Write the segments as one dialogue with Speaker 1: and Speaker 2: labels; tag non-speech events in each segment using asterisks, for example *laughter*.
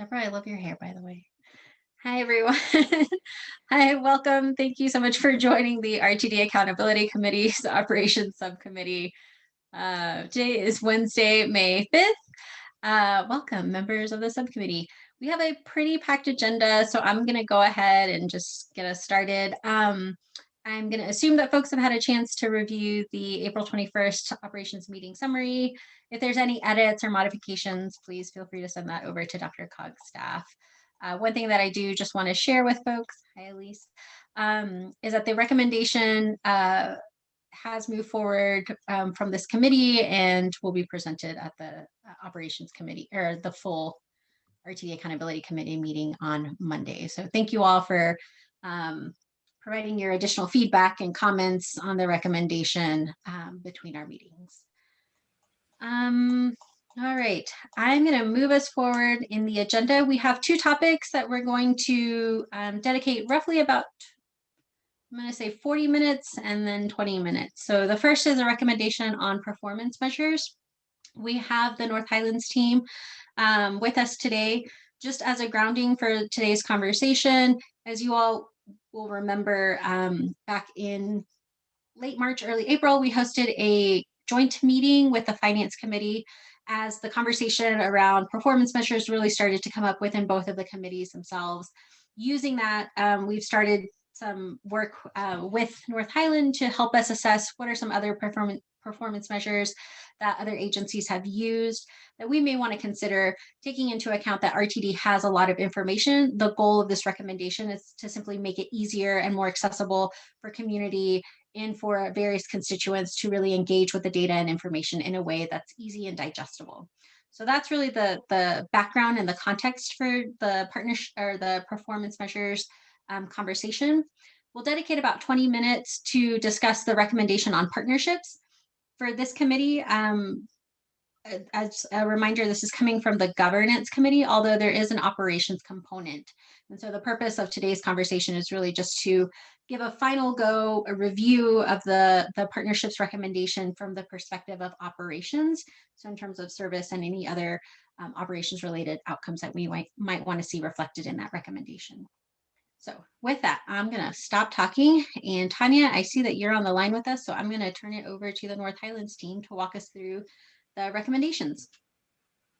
Speaker 1: Deborah, I love your hair, by the way. Hi, everyone. *laughs* Hi, welcome. Thank you so much for joining the RTD Accountability Committee's *laughs* Operations Subcommittee. Uh, today is Wednesday, May 5th. Uh, welcome, members of the subcommittee. We have a pretty packed agenda, so I'm going to go ahead and just get us started. Um, I'm going to assume that folks have had a chance to review the April 21st operations meeting summary. If there's any edits or modifications, please feel free to send that over to DRCOG's staff. Uh, one thing that I do just want to share with folks, hi Elise, um, is that the recommendation uh, has moved forward um, from this committee and will be presented at the uh, operations committee or the full RTD accountability committee meeting on Monday. So thank you all for um, providing your additional feedback and comments on the recommendation um, between our meetings. Um, all right, I'm going to move us forward in the agenda. We have two topics that we're going to um, dedicate roughly about, I'm going to say 40 minutes and then 20 minutes. So the first is a recommendation on performance measures. We have the North Highlands team um, with us today. Just as a grounding for today's conversation, as you all will remember um, back in late March, early April, we hosted a joint meeting with the finance committee as the conversation around performance measures really started to come up within both of the committees themselves. Using that, um, we've started some work uh, with North Highland to help us assess what are some other performance performance measures that other agencies have used that we may want to consider taking into account that RTD has a lot of information. The goal of this recommendation is to simply make it easier and more accessible for community and for various constituents to really engage with the data and information in a way that's easy and digestible. So that's really the, the background and the context for the partnership or the performance measures um, conversation. We'll dedicate about 20 minutes to discuss the recommendation on partnerships for this committee, um, as a reminder, this is coming from the governance committee, although there is an operations component. And so the purpose of today's conversation is really just to give a final go, a review of the, the partnerships recommendation from the perspective of operations. So in terms of service and any other um, operations related outcomes that we might, might want to see reflected in that recommendation. So with that, I'm going to stop talking. And Tanya, I see that you're on the line with us, so I'm going to turn it over to the North Highlands team to walk us through the recommendations.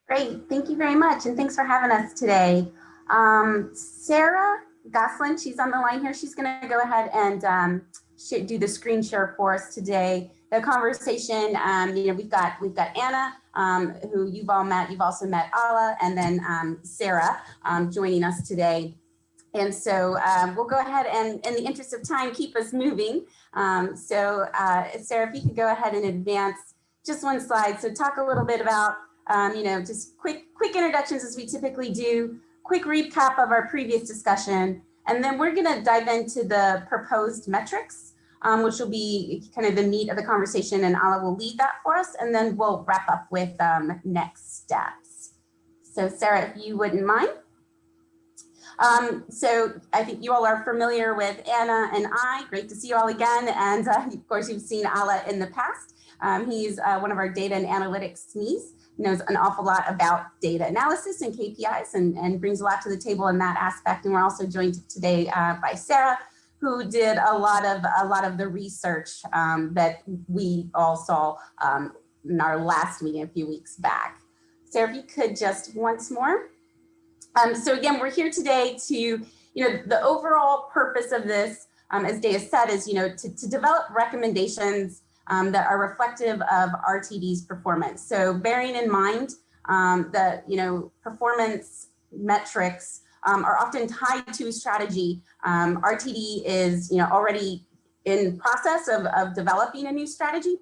Speaker 2: Great, thank you very much, and thanks for having us today. Um, Sarah Goslin, she's on the line here. She's going to go ahead and um, do the screen share for us today. The conversation, um, you know, we've got we've got Anna, um, who you've all met. You've also met Ala, and then um, Sarah um, joining us today. And so um, we'll go ahead and in the interest of time, keep us moving. Um, so uh, Sarah, if you could go ahead and advance just one slide. So talk a little bit about, um, you know, just quick, quick introductions as we typically do, quick recap of our previous discussion, and then we're gonna dive into the proposed metrics, um, which will be kind of the meat of the conversation and Ala will lead that for us, and then we'll wrap up with um, next steps. So Sarah, if you wouldn't mind. Um, so I think you all are familiar with Anna and I. Great to see you all again. And uh, of course, you've seen Ala in the past. Um, he's uh, one of our data and analytics SMEs, knows an awful lot about data analysis and KPIs and, and brings a lot to the table in that aspect. And we're also joined today uh, by Sarah, who did a lot of a lot of the research um, that we all saw um, in our last meeting a few weeks back. Sarah, if you could just once more. Um, so again, we're here today to, you know, the overall purpose of this, um, as Daya said, is, you know, to, to develop recommendations um, that are reflective of RTD's performance. So bearing in mind um, that, you know, performance metrics um, are often tied to strategy. Um, RTD is, you know, already in process of, of developing a new strategy.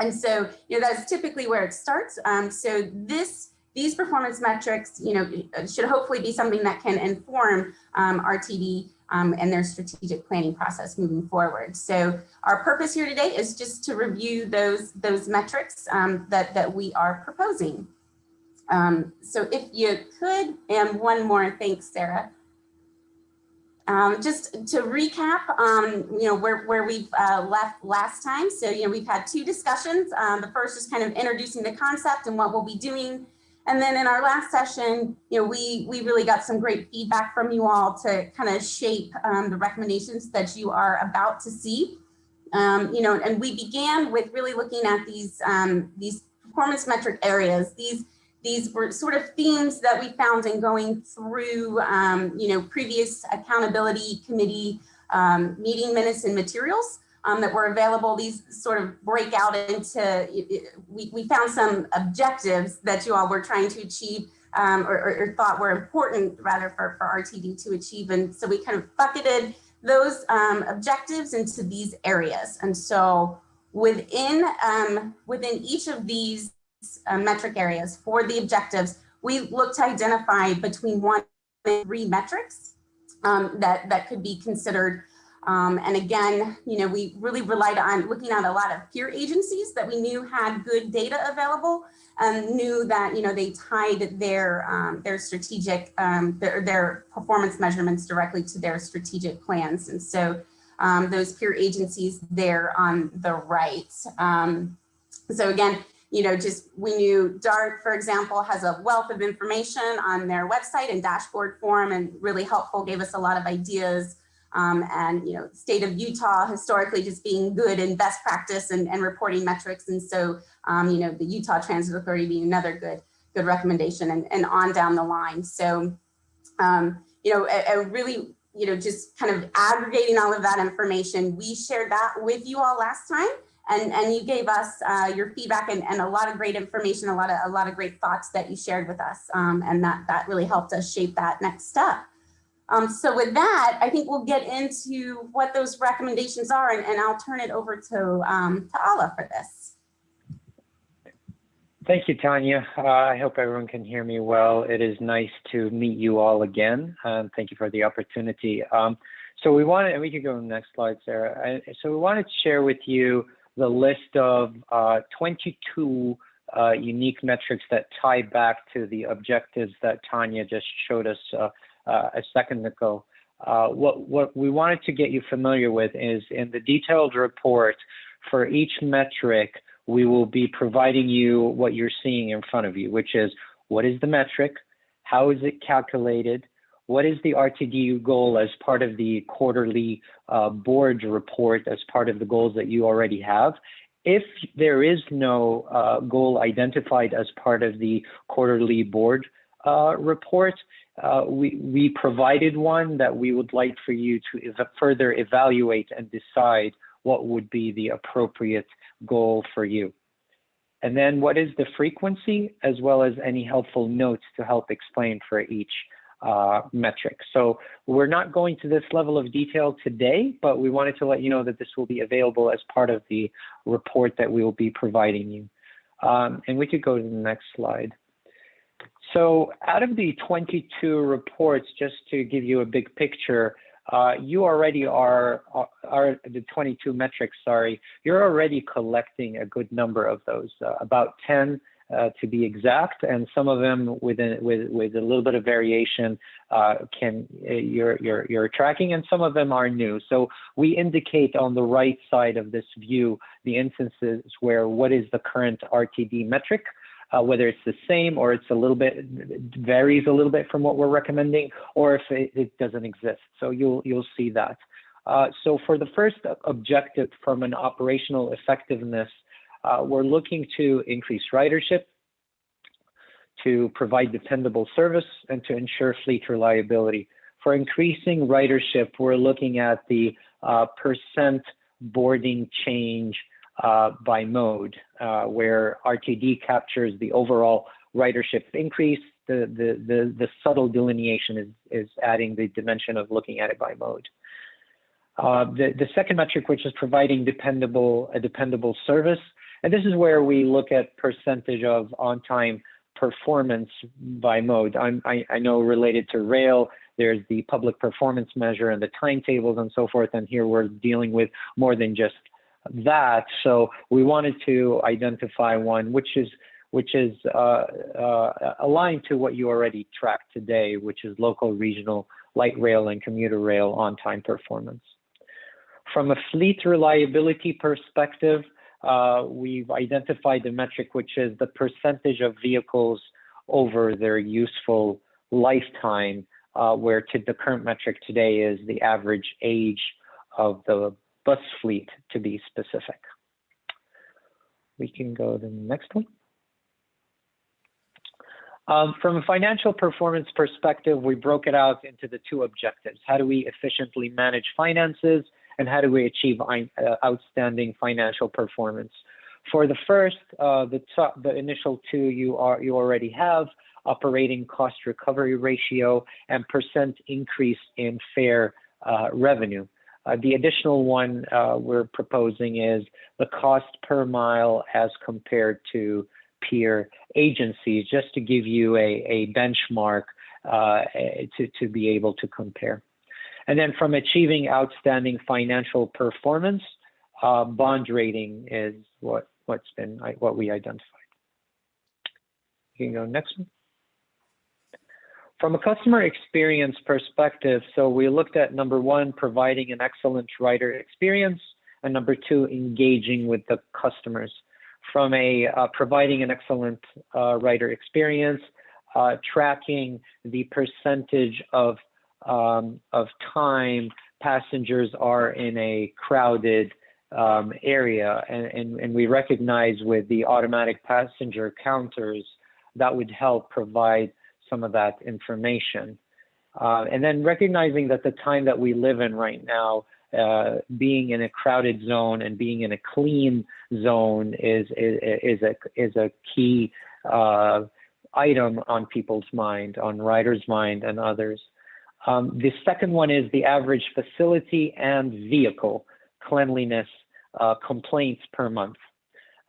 Speaker 2: And so, you know, that's typically where it starts. so this these performance metrics, you know, should hopefully be something that can inform um, RTD um, and their strategic planning process moving forward. So our purpose here today is just to review those, those metrics um, that, that we are proposing. Um, so if you could, and one more, thanks, Sarah. Um, just to recap, um, you know, where, where we've uh, left last time. So, you know, we've had two discussions. Um, the first is kind of introducing the concept and what we'll be doing And then in our last session, you know, we, we really got some great feedback from you all to kind of shape um, the recommendations that you are about to see. Um, you know, and we began with really looking at these, um, these performance metric areas. These, these were sort of themes that we found in going through, um, you know, previous accountability committee um, meeting minutes and materials um, that were available. These sort of break out into, we, we found some objectives that you all were trying to achieve um, or, or, or, thought were important rather for, for RTD to achieve. And so we kind of bucketed those um, objectives into these areas. And so within, um, within each of these uh, metric areas for the objectives, we look to identify between one and three metrics um, that, that could be considered um, and again, you know, we really relied on looking at a lot of peer agencies that we knew had good data available and knew that, you know, they tied their um, their strategic, um, their, their performance measurements directly to their strategic plans. And so um, those peer agencies there on the right. Um, so again, you know, just we knew DART, for example, has a wealth of information on their website and dashboard form and really helpful, gave us a lot of ideas um, and you know, state of Utah historically just being good in best practice and, and reporting metrics. And so, um, you know, the Utah Transit Authority being another good, good recommendation and, and on down the line. So, um, you know, a, a really, you know, just kind of aggregating all of that information. We shared that with you all last time and, and you gave us uh, your feedback and, and a lot of great information, a lot of, a lot of great thoughts that you shared with us. Um, and that, that really helped us shape that next step. Um, so with that, I think we'll get into what those recommendations are, and, and I'll turn it over to, um, to Ala for this.
Speaker 3: Thank you, Tanya. Uh, I hope everyone can hear me well. It is nice to meet you all again. Um, thank you for the opportunity. Um, so we wanted, and we can go to the next slide, Sarah. I, so we wanted to share with you the list of uh, 22 uh, unique metrics that tie back to the objectives that Tanya just showed us uh, a second ago. Uh, what, what we wanted to get you familiar with is in the detailed report for each metric, we will be providing you what you're seeing in front of you, which is what is the metric, how is it calculated, what is the RTDU goal as part of the quarterly uh, board report as part of the goals that you already have. If there is no uh, goal identified as part of the quarterly board uh, report, uh, we, we provided one that we would like for you to ev further evaluate and decide what would be the appropriate goal for you. And then what is the frequency, as well as any helpful notes to help explain for each uh, metric. So we're not going to this level of detail today, but we wanted to let you know that this will be available as part of the report that we will be providing you. Um, and we could go to the next slide. So out of the 22 reports, just to give you a big picture, uh, you already are, are the 22 metrics, sorry, you're already collecting a good number of those, uh, about 10 uh, to be exact, and some of them within, with, with a little bit of variation uh, can uh, you're, you're, you're tracking, and some of them are new. So we indicate on the right side of this view the instances where what is the current RTD metric, uh, whether it's the same or it's a little bit varies a little bit from what we're recommending, or if it, it doesn't exist. So you'll you'll see that. Uh, so for the first objective from an operational effectiveness, uh, we're looking to increase ridership, to provide dependable service, and to ensure fleet reliability. For increasing ridership, we're looking at the uh, percent boarding change by mode, uh, where RTD captures the overall ridership increase. The, the, the, the subtle delineation is, is adding the dimension of looking at it by mode. Uh, the, the second metric, which is providing dependable, a dependable service. And this is where we look at percentage of on-time performance by mode. I'm, I, I know related to rail, there's the public performance measure and the timetables and so forth. And here we're dealing with more than just that. So we wanted to identify one which is which is uh, uh, aligned to what you already track today, which is local, regional, light rail, and commuter rail on-time performance. From a fleet reliability perspective, uh, we've identified the metric which is the percentage of vehicles over their useful lifetime, uh, where to the current metric today is the average age of the bus fleet to be specific. We can go to the next one. Um, from a financial performance perspective, we broke it out into the two objectives. How do we efficiently manage finances and how do we achieve uh, outstanding financial performance? For the first, uh, the, top, the initial two you, are, you already have, operating cost recovery ratio and percent increase in fare uh, revenue. Uh, the additional one uh, we're proposing is the cost per mile as compared to peer agencies, just to give you a, a benchmark uh, to, to be able to compare. And then from achieving outstanding financial performance, uh, bond rating is what, what's been, what we identified. You can go next one. From a customer experience perspective, so we looked at number one, providing an excellent rider experience, and number two, engaging with the customers. From a uh, providing an excellent uh, rider experience, uh, tracking the percentage of um, of time passengers are in a crowded um, area, and, and, and we recognize with the automatic passenger counters that would help provide some of that information. Uh, and then recognizing that the time that we live in right now, uh, being in a crowded zone and being in a clean zone is is, is a is a key uh, item on people's mind, on riders' mind, and others. Um, the second one is the average facility and vehicle cleanliness uh, complaints per month.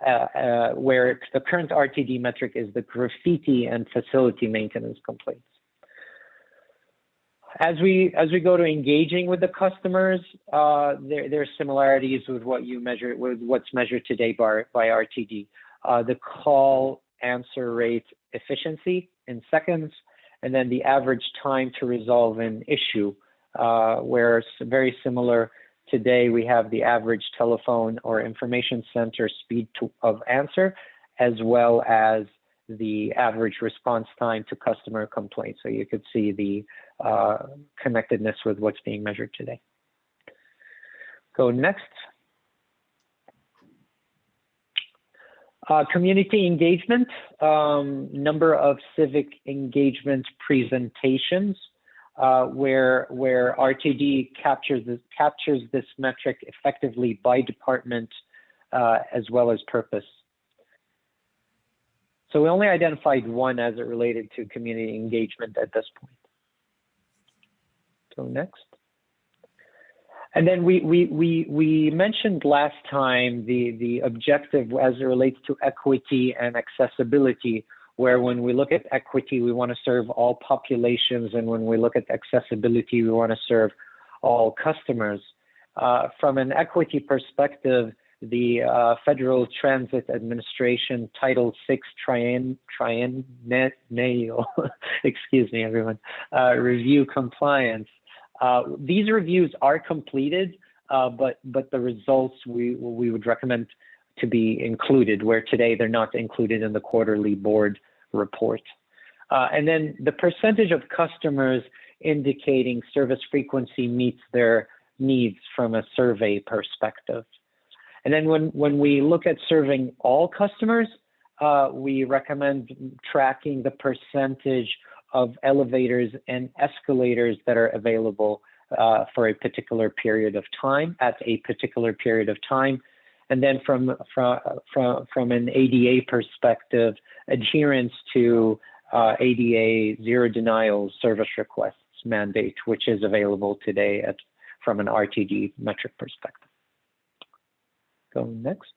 Speaker 3: Uh, uh, where the current RTD metric is the graffiti and facility maintenance complaints. As we as we go to engaging with the customers, uh, there there are similarities with what you measure with what's measured today by by RTD. Uh, the call answer rate efficiency in seconds, and then the average time to resolve an issue, uh, where it's very similar Today, we have the average telephone or information center speed to, of answer, as well as the average response time to customer complaints. So you could see the uh, connectedness with what's being measured today. Go next. Uh, community engagement, um, number of civic engagement presentations uh, where where RTD captures this, captures this metric effectively by department uh, as well as purpose. So we only identified one as it related to community engagement at this point. So next. And then we, we, we, we mentioned last time the, the objective as it relates to equity and accessibility where when we look at equity, we want to serve all populations, and when we look at accessibility, we want to serve all customers. Uh, from an equity perspective, the uh, Federal Transit Administration Title VI Trien, Triennial, *laughs* excuse me, everyone, uh, review compliance. Uh, these reviews are completed, uh, but but the results we we would recommend to be included, where today they're not included in the quarterly board report. Uh, and then the percentage of customers indicating service frequency meets their needs from a survey perspective. And then when, when we look at serving all customers, uh, we recommend tracking the percentage of elevators and escalators that are available uh, for a particular period of time at a particular period of time and then from, from, from, from an ADA perspective, adherence to uh, ADA zero denial service requests mandate, which is available today at, from an RTD metric perspective. Go next.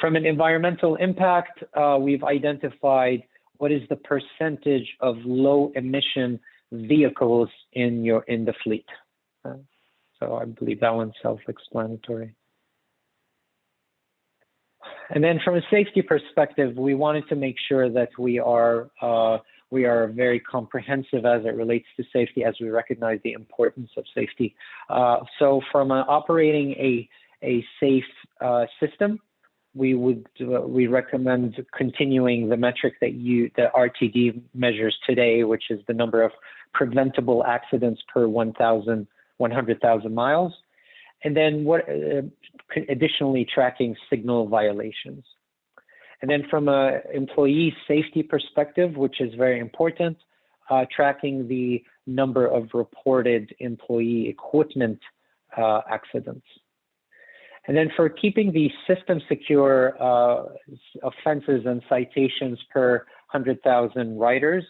Speaker 3: From an environmental impact, uh, we've identified what is the percentage of low emission vehicles in your in the fleet. Uh, so I believe that one's self-explanatory. And then from a safety perspective, we wanted to make sure that we are uh, we are very comprehensive as it relates to safety, as we recognize the importance of safety. Uh, so from operating a a safe uh, system, we would uh, we recommend continuing the metric that you the RTD measures today, which is the number of preventable accidents per 1,000 100,000 miles, and then what uh, additionally tracking signal violations. And then from a employee safety perspective, which is very important, uh, tracking the number of reported employee equipment uh, accidents. And then for keeping the system secure, uh, offenses and citations per 100,000 riders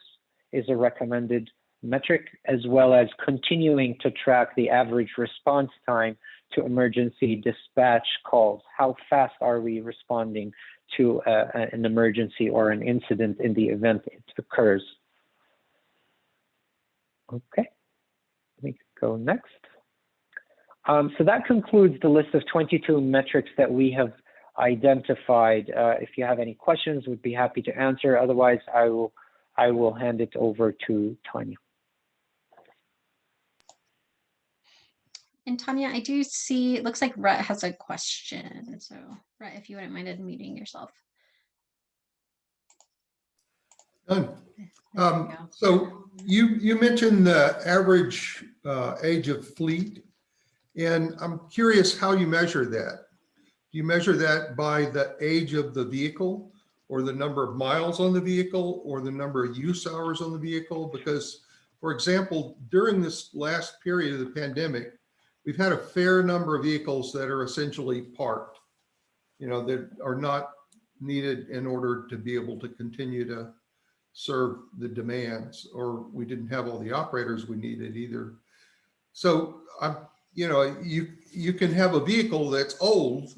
Speaker 3: is a recommended metric, as well as continuing to track the average response time to emergency dispatch calls. How fast are we responding to uh, an emergency or an incident in the event it occurs? Okay, let me go next. Um, so that concludes the list of 22 metrics that we have identified. Uh, if you have any questions, we'd be happy to answer. Otherwise, I will I will hand it over to Tanya.
Speaker 1: And Tanya, I do see, it looks like Rhett has a question. So Rhett, if you wouldn't mind unmuting yourself.
Speaker 4: Done.
Speaker 1: You
Speaker 4: Um. So you, you mentioned the average uh, age of fleet, and I'm curious how you measure that. Do you measure that by the age of the vehicle or the number of miles on the vehicle or the number of use hours on the vehicle? Because, for example, during this last period of the pandemic, we've had a fair number of vehicles that are essentially parked, you know, that are not needed in order to be able to continue to serve the demands, or we didn't have all the operators we needed either. So I'm, you know, you, you can have a vehicle that's old,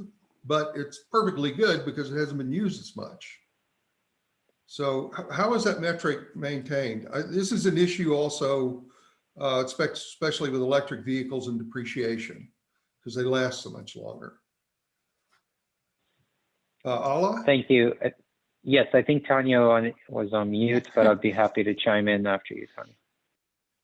Speaker 4: but it's perfectly good because it hasn't been used as much. So how is that metric maintained? I- This is an issue also, uh, especially with electric vehicles and depreciation, because they last so much longer. Uh, Ala?
Speaker 3: Thank you. Uh, Yes, I think Tanya on, was on mute, but I'd be happy to chime in after you, Tanya.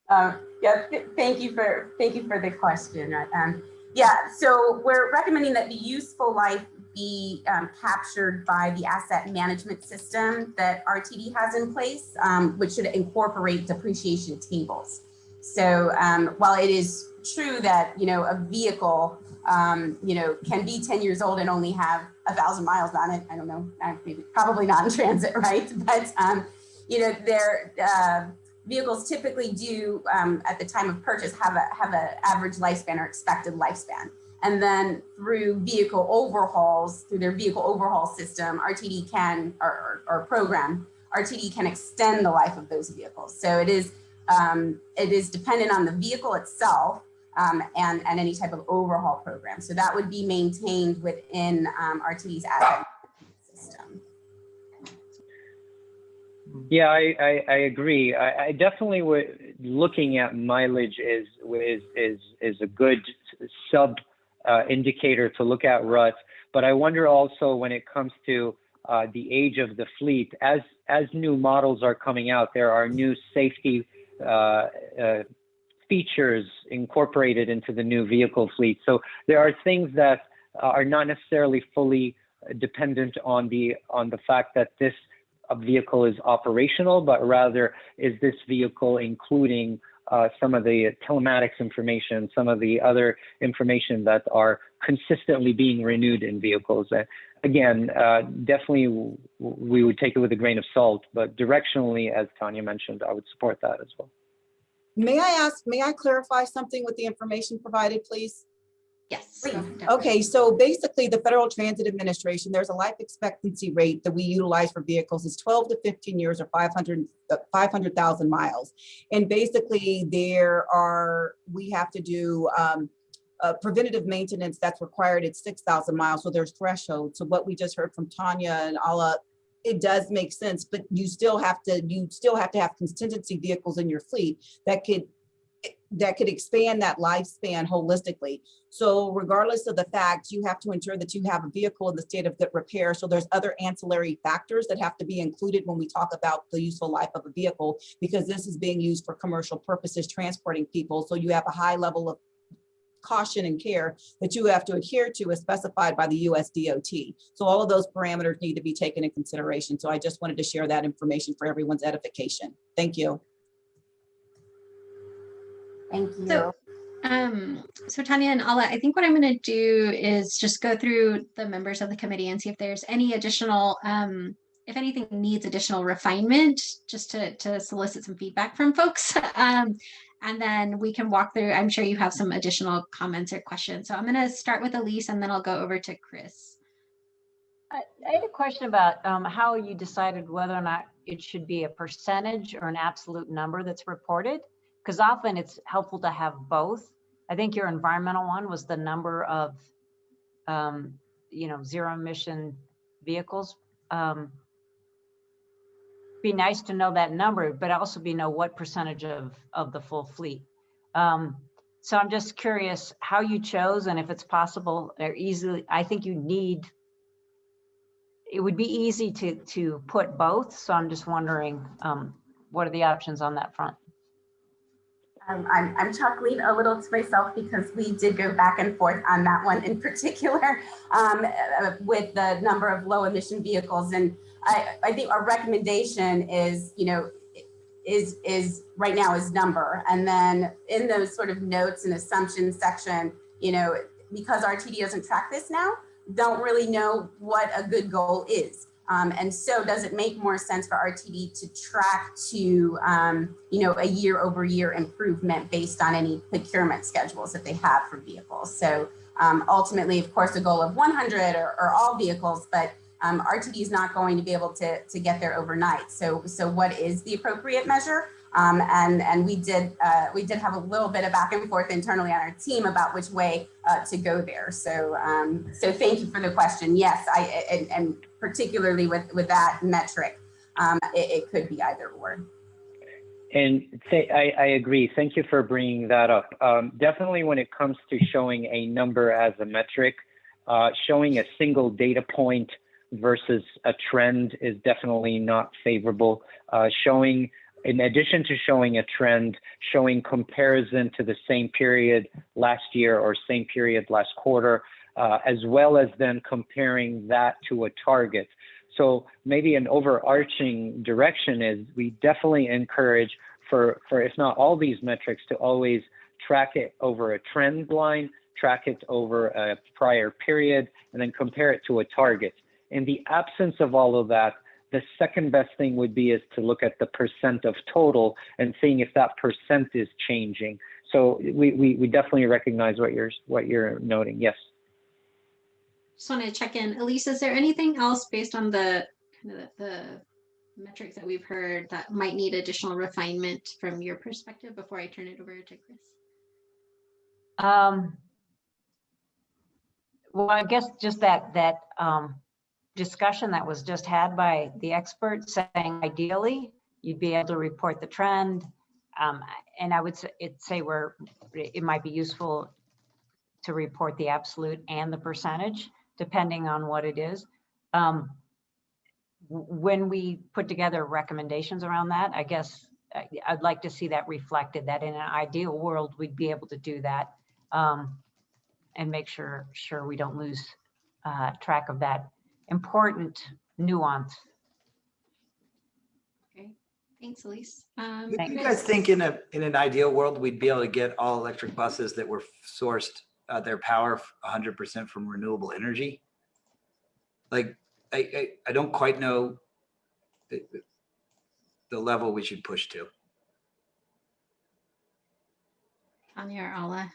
Speaker 2: Uh, yeah, th- thank you for, thank you for the question. Um, yeah, so we're recommending that the useful life be um, captured by the asset management system that RTD has in place, um, which should incorporate depreciation tables. So um, while it is true that, you know, a vehicle, um, you know, can be 10 years old and only have a thousand miles on it, I don't know, maybe probably not in transit, *laughs* right? But, um, you know, they're, uh, vehicles typically do um, at the time of purchase have a have an average lifespan or expected lifespan and then through vehicle overhauls through their vehicle overhaul system rtd can or, or, or program rtd can extend the life of those vehicles so it is um, it is dependent on the vehicle itself um, and and any type of overhaul program so that would be maintained within um, rtd's asset system
Speaker 3: Yeah, I, I, I agree. I, I definitely would, looking at mileage is, is, is, is a good sub uh, indicator to look at Rhett. But I wonder also when it comes to uh, the age of the fleet, as, as new models are coming out, there are new safety Uh, uh, features incorporated into the new vehicle fleet. So there are things that are not necessarily fully dependent on the, on the fact that this uh, vehicle is operational, but rather is this vehicle including uh, some of the telematics information, some of the other information that are consistently being renewed in vehicles. Again, uh, definitely w- we would take it with a grain of salt, but directionally, as Tanya mentioned, I would support that as well.
Speaker 5: May I ask, may I clarify something with the information provided, please?
Speaker 1: Yes.
Speaker 2: Please.
Speaker 1: go ahead, Deborah.
Speaker 5: Okay, so basically the Federal Transit Administration, there's a life expectancy rate that we utilize for vehicles is 12 to 15 years or 500, uh, 500,000 miles. And basically there are, we have to do um, uh, preventative maintenance that's required at 6,000 miles. So there's thresholds. So what we just heard from Tanya and Ala, it does make sense, but you still have to, you still have to have contingency vehicles in your fleet that could that could expand that lifespan holistically. So regardless of the fact, you have to ensure that you have a vehicle in the state of good repair. So there's other ancillary factors that have to be included when we talk about the useful life of a vehicle, because this is being used for commercial purposes, transporting people. So you have a high level of caution and care that you have to adhere to as specified by the US DOT. So all of those parameters need to be taken in consideration. So I just wanted to share that information for everyone's edification. Thank you.
Speaker 2: Thank you.
Speaker 1: So- Um, so Tanya and Ala, I think what I'm gonna do is just go through the members of the committee and see if there's any additional, um, if anything needs additional refinement, just to, to solicit some feedback from folks. *laughs* Um, and then we can walk through, I'm sure you have some additional comments or questions. So I'm gonna start with Elise and then I'll go over to Chris.
Speaker 6: I I had a question about um, how you decided whether or not it should be a percentage or an absolute number that's reported. Because often it's helpful to have both. I think your environmental one was the number of, um, you know, zero emission vehicles. Um, Be nice to know that number, but also be know what percentage of, of the full fleet. Um, So I'm just curious how you chose and if it's possible or easily, I think you need it would be easy to, to put both. So I'm just wondering, um, what are the options on that front?
Speaker 2: Um, I'm, I'm chuckling a little to myself because we did go back and forth on that one in particular *laughs* um, uh, with the number of low emission vehicles. And I, I think our recommendation is, you know, is, is right now is number. And then in those sort of notes and assumptions section, you know, because RTD doesn't track this now, don't really know what a good goal is. Um, and so does it make more sense for RTD to track to, um, you know, a year over year improvement based on any procurement schedules that they have for vehicles? So um, ultimately, of course, a goal of 100 or, or all vehicles, but um, RTD is not going to be able to, to get there overnight. So, so what is the appropriate measure? Um, and and we did uh, we did have a little bit of back and forth internally on our team about which way uh, to go there. So um, so thank you for the question. Yes, I and, and particularly with with that metric, um, it, it could be either or.
Speaker 3: And th- I, I agree. Thank you for bringing that up. Um, definitely, when it comes to showing a number as a metric, uh, showing a single data point versus a trend is definitely not favorable. Uh, showing, in addition to showing a trend, showing comparison to the same period last year or same period last quarter, uh, as well as then comparing that to a target. So maybe an overarching direction is we definitely encourage for, for if not all these metrics to always track it over a trend line, track it over a prior period, and then compare it to a target. In the absence of all of that, the second best thing would be is to look at the percent of total and seeing if that percent is changing. So we, we, we definitely recognize what you're what you're noting. Yes.
Speaker 1: Just want to check in. Elise, is there anything else based on the kind of the, the metrics that we've heard that might need additional refinement from your perspective before I turn it over to Chris?
Speaker 6: Um, well, I guess just that, that, um, discussion that was just had by the experts saying ideally you'd be able to report the trend. Um, and I would say, it say it might be useful to report the absolute and the percentage, depending on what it is. Um, when we put together recommendations around that, I guess I'd like to see that reflected, that in an ideal world, we'd be able to do that. Um, and make sure, sure we don't lose, uh, track of that important nuance.
Speaker 1: Okay, thanks, Elise. Um,
Speaker 7: Do
Speaker 6: Thank
Speaker 7: you
Speaker 1: Chris?
Speaker 7: guys think in a, in an ideal world, we'd be able to get all electric buses that were sourced, uh, their power hundred percent from renewable energy? Like, I, I, I don't quite know the, the level we should push to.
Speaker 1: Tanya or Ala?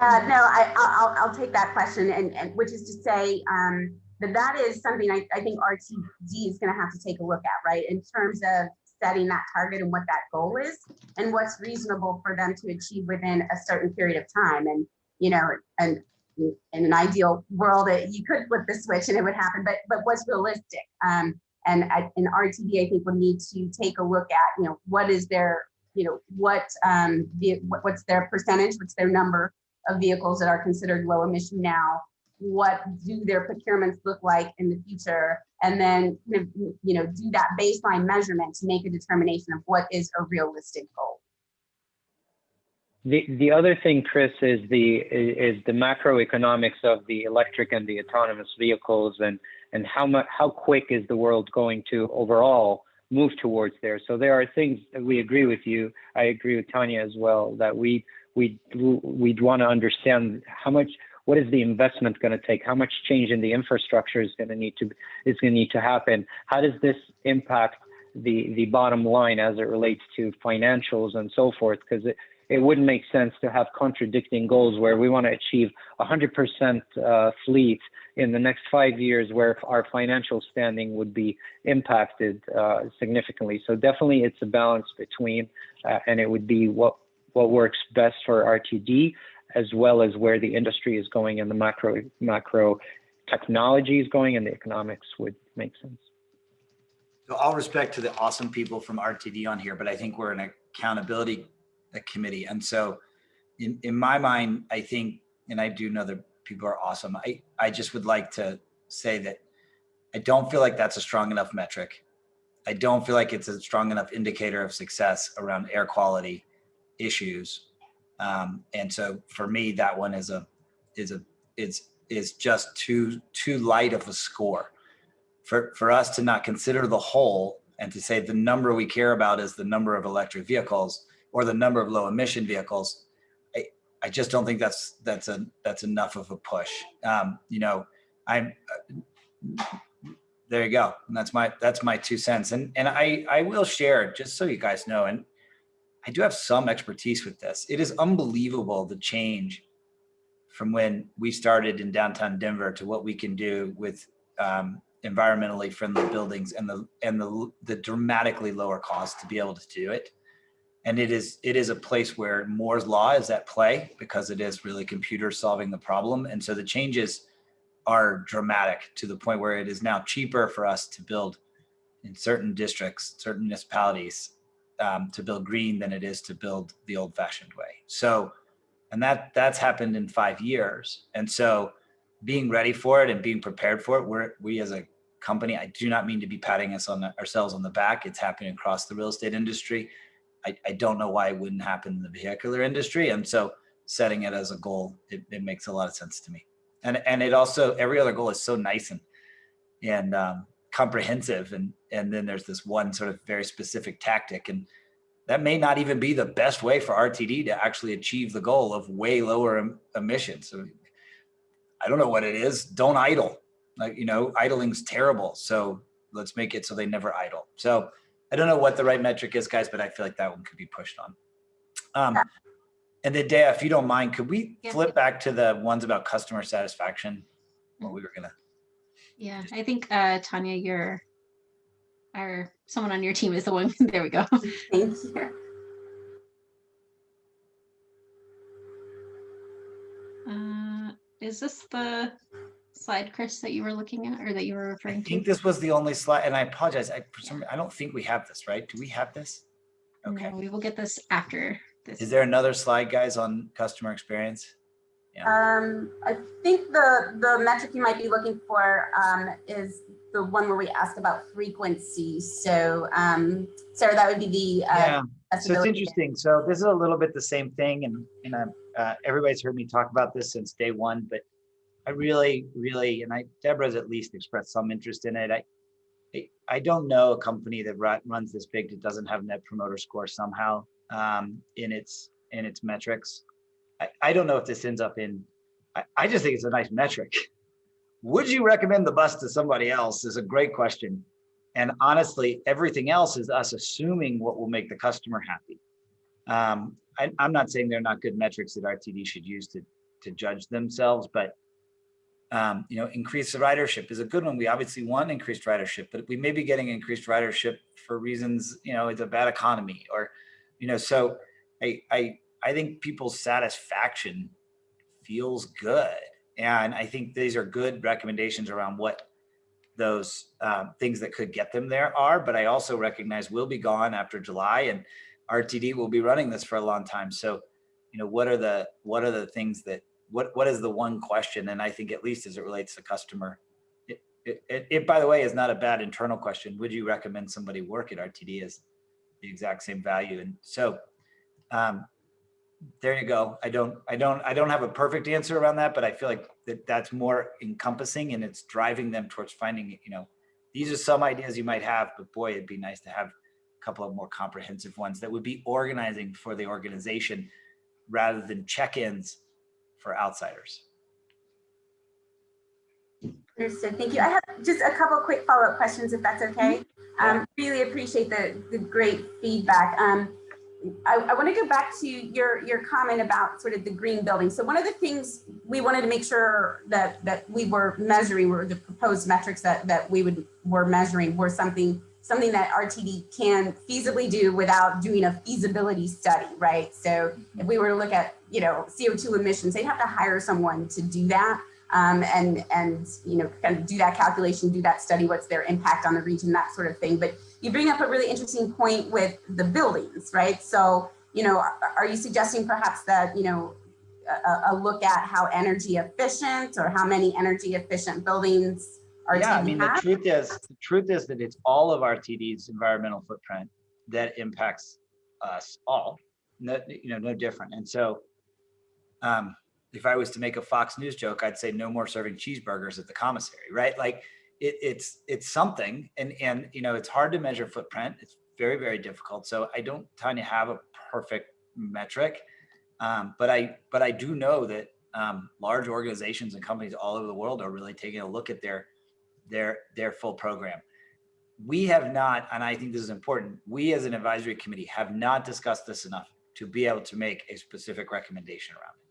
Speaker 2: Uh, no, I, I'll, I'll- I'll take that question and, and which is to say, um, that that is something I, I think RTD is gonna have to take a look at, right? In terms of setting that target and what that goal is and what's reasonable for them to achieve within a certain period of time. And, you know, and in an ideal world, uh, you could flip the switch and it would happen, but, but what's realistic? Um, and I, and RTD, I think would need to take a look at, you know, what is their, you know, what, um, the, what- what's their percentage, what's their number of vehicles that are considered low emission now? What do their procurements look like in the future? And then, you know, do that baseline measurement to make a determination of what is a realistic goal.
Speaker 3: The, the other thing, Chris, is the, is the macroeconomics of the electric and the autonomous vehicles and, and how much, how quick is the world going to overall move towards there. So there are things that we agree with you. I agree with Tanya as well, that we, we, we'd want to understand how much, what is the investment going to take? How much change in the infrastructure is going to need to, is going to need to happen? How does this impact the, the bottom line as it relates to financials and so forth? Because it, it wouldn't make sense to have contradicting goals where we want to achieve 100% uh, fleet in the next five years where our financial standing would be impacted uh, significantly. So definitely it's a balance between, uh, and it would be what, what works best for RTD as well as where the industry is going and the macro, macro technology is going and the economics would make sense.
Speaker 7: So all respect to the awesome people from RTD on here, but I think we're an accountability committee. And so in, in my mind, I think, and I do know that people are awesome. I, I just would like to say that I don't feel like that's a strong enough metric. I don't feel like it's a strong enough indicator of success around air quality issues. Um, and so for me, that one is a, is a, it's, is just too, too light of a score for, for us to not consider the whole and to say the number we care about is the number of electric vehicles or the number of low emission vehicles, I, I just don't think that's that's a that's enough of a push. Um, you know, I'm uh, there you go. And that's my that's my two cents. And and I I will share just so you guys know. And I do have some expertise with this. It is unbelievable the change from when we started in downtown Denver to what we can do with um, environmentally friendly buildings and the and the the dramatically lower cost to be able to do it and it is it is a place where Moore's law is at play because it is really computers solving the problem. And so the changes are dramatic to the point where it is now cheaper for us to build in certain districts, certain municipalities um, to build green than it is to build the old fashioned way. So, and that that's happened in five years. And so being ready for it and being prepared for it, we're, we as a company, I do not mean to be patting us on the, ourselves on the back. It's happening across the real estate industry. I, I don't know why it wouldn't happen in the vehicular industry. And so setting it as a goal, it, it makes a lot of sense to me. And, and it also, every other goal is so nice and, and um, comprehensive. And, and then there's this one sort of very specific tactic. And that may not even be the best way for RTD to actually achieve the goal of way lower em emissions. So I don't know what it is. Don't idle. Like, you know, idling's terrible. So let's make it so they never idle. So I don't know what the right metric is, guys, but I feel like that one could be pushed on. Um, and then Dea, if you don't mind, could we
Speaker 1: Yeah.
Speaker 7: flip back to the ones about customer satisfaction? What we were gonna,
Speaker 1: Yeah, I think uh, Tanya, you're, or someone on your team is the one. *laughs* There we go.
Speaker 2: Thank *laughs* you.
Speaker 1: Uh, is this the slide, Chris, that you were looking at or that you were referring to?
Speaker 7: I think this was the only slide, and I apologize, I, for some, I don't think we have this, right? Do we have this? Okay.
Speaker 1: No, we will get this after this.
Speaker 7: Is there another slide, guys, on customer experience? Yeah,
Speaker 2: Um, I think the, the metric you might be looking for, um, is the one where we asked about frequency. So, um, Sarah, that would be the, uh,
Speaker 7: yeah. So it's interesting. So this is a little bit the same thing, and and I'm, uh, everybody's heard me talk about this since day one. But I really, really, and I Deborah's at least expressed some interest in it. I I, I don't know a company that ru- runs this big that doesn't have net promoter score somehow um, in its in its metrics. I, I don't know if this ends up in. I, I just think it's a nice metric. Would you recommend the bus to somebody else? Is a great question. And honestly, everything else is us assuming what will make the customer happy. Um, I, I'm not saying they're not good metrics that RTD should use to to judge themselves, but um, you know, increased ridership is a good one. We obviously want increased ridership, but we may be getting increased ridership for reasons, you know, it's a bad economy or, you know, so I, I, I think people's satisfaction feels good. And I think these are good recommendations around what those um, things that could get them there are, but I also recognize we'll be gone after July and RTD will be running this for a long time. So, you know, what are the, what are the things that what what is the one question and i think at least as it relates to customer it, it, it, it, by the way is not a bad internal question would you recommend somebody work at rtd as the exact same value and so um there you go. I don't, I don't, I don't have a perfect answer around that, but I feel like that that's more encompassing and it's driving them towards finding, you know, these are some ideas you might have, but boy, it'd be nice to have a couple of more comprehensive ones that would be organizing for the organization rather than check-ins for outsiders.
Speaker 2: Understood. Thank you. I have just a couple quick follow-up questions, if that's okay. Um, really appreciate the, the great feedback. Um, I, I want to go back to your, your comment about sort of the green building. So one of the things we wanted to make sure that, that we were measuring were the proposed metrics that, that we would, were measuring were something, something that RTD can feasibly do without doing a feasibility study, right? So if we were to look at, you know, CO2 emissions, they'd have to hire someone to do that. Um, and, and, you know, kind of do that calculation, do that study, what's their impact on the region, that sort of thing. But you bring up a really interesting point with the buildings, right? So, you know, are, are you suggesting perhaps that, you know, a, a, look at how energy efficient or how many energy efficient buildings are
Speaker 7: Yeah, I mean, the truth is, the truth is that it's all of RTD's environmental footprint that impacts us all, no, you know, no different. And so, um, if I was to make a Fox News joke, I'd say no more serving cheeseburgers at the commissary, right? Like it, it's it's something, and and you know, it's hard to measure footprint. It's very very difficult. So I don't kind of have a perfect metric, um, but I but I do know that um, large organizations and companies all over the world are really taking a look at their their their full program. We have not, and I think this is important. We as an advisory committee have not discussed this enough to be able to make a specific recommendation around it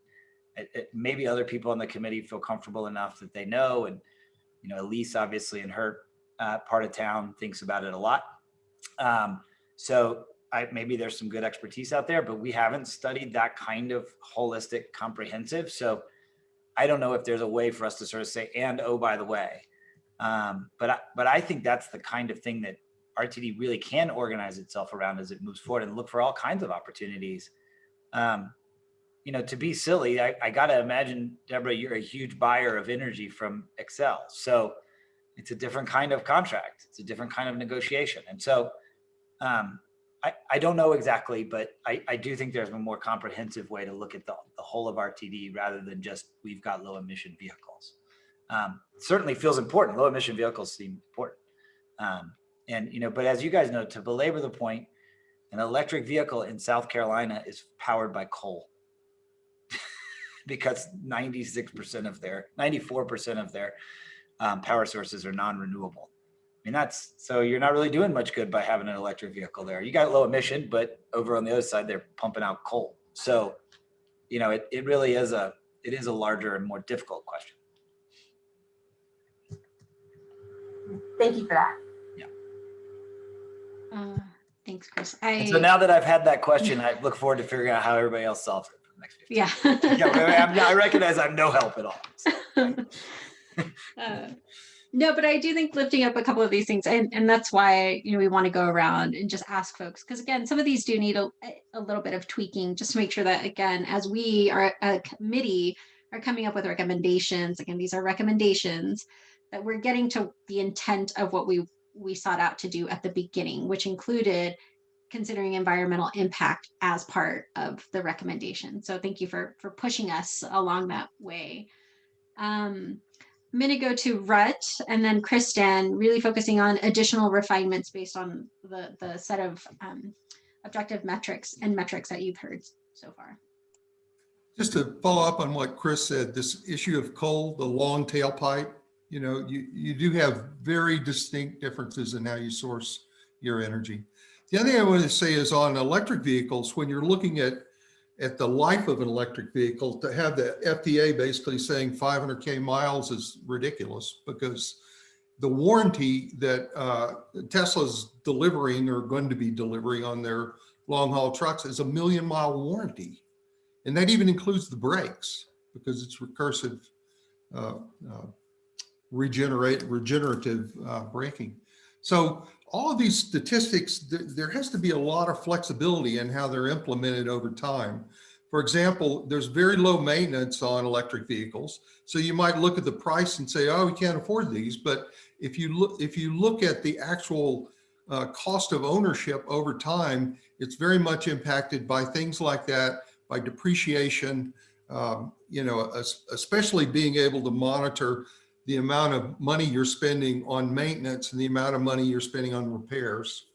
Speaker 7: it, it, maybe other people on the committee feel comfortable enough that they know. And, you know, Elise obviously in her uh, part of town thinks about it a lot. Um, so I, maybe there's some good expertise out there, but we haven't studied that kind of holistic comprehensive. So I don't know if there's a way for us to sort of say, and oh, by the way, um, but, I, but I think that's the kind of thing that RTD really can organize itself around as it moves forward and look for all kinds of opportunities. Um, you know, to be silly, I, I got to imagine, Deborah, you're a huge buyer of energy from Xcel. So it's a different kind of contract. It's a different kind of negotiation. And so um, I, I don't know exactly, but I, I do think there's a more comprehensive way to look at the, the whole of RTD rather than just we've got low emission vehicles. Um, certainly feels important. Low emission vehicles seem important. Um, and, you know, but as you guys know, to belabor the point, an electric vehicle in South Carolina is powered by coal because 96% of their 94% of their um, power sources are non-renewable. I mean, that's so you're not really doing much good by having an electric vehicle there. You got low emission, but over on the other side, they're pumping out coal. So, you know, it, it really is a it is a larger and more difficult question.
Speaker 2: Thank you for that.
Speaker 1: Uh, thanks, Chris. I,
Speaker 7: so now that I've had that question, I look forward to figuring out how everybody else solves it for the next 15
Speaker 1: yeah. *laughs*
Speaker 7: yeah, I'm, I recognize I'm no help at all. So, *laughs*
Speaker 1: Uh, no, but I do think lifting up a couple of these things, and, and that's why you know we want to go around and just ask folks because again, some of these do need a, a little bit of tweaking just to make sure that again, as we are a committee are coming up with recommendations, again, these are recommendations that we're getting to the intent of what we we sought out to do at the beginning, which included considering environmental impact as part of the recommendation. So thank you for for pushing us along that way. Um, I'm going to go to Rhett and then Kristen, really focusing on additional refinements based on the, the set of um, objective metrics and metrics that you've heard so far.
Speaker 4: Just to follow up on what Chris said, this issue of coal, the long tailpipe, you know, you, you do have very distinct differences in how you source your energy. The other thing I want to say is on electric vehicles, when you're looking at at the life of an electric vehicle, to have the FTA basically saying 500K miles is ridiculous because the warranty that uh, Tesla's delivering or going to be delivering on their long haul trucks is a million mile warranty. And that even includes the brakes because it's recursive, uh, uh, regenerate, regenerative uh, braking. So all of these statistics, th there has to be a lot of flexibility in how they're implemented over time. For example, there's very low maintenance on electric vehicles. So you might look at the price and say, oh, we can't afford these. But if you look, if you look at the actual uh, cost of ownership over time, it's very much impacted by things like that, by depreciation, um, you know, especially being able to monitor the amount of money you're spending on maintenance and the amount of money you're spending on repairs,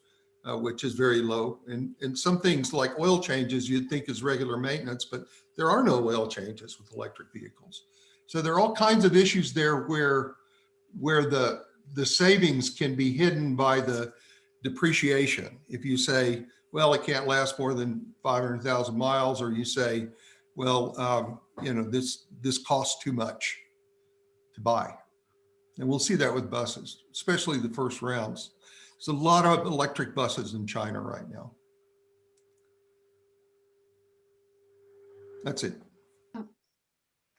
Speaker 4: uh, which is very low. And, and some things like oil changes you'd think is regular maintenance, but there are no oil changes with electric vehicles. So there are all kinds of issues there where, where the, the savings can be hidden by the depreciation. If you say, well, it can't last more than 500,000 miles, or you say, well, um, you know, this, this costs too much to buy. And we'll see that with buses, especially the first rounds. There's a lot of electric buses in China right now. That's it.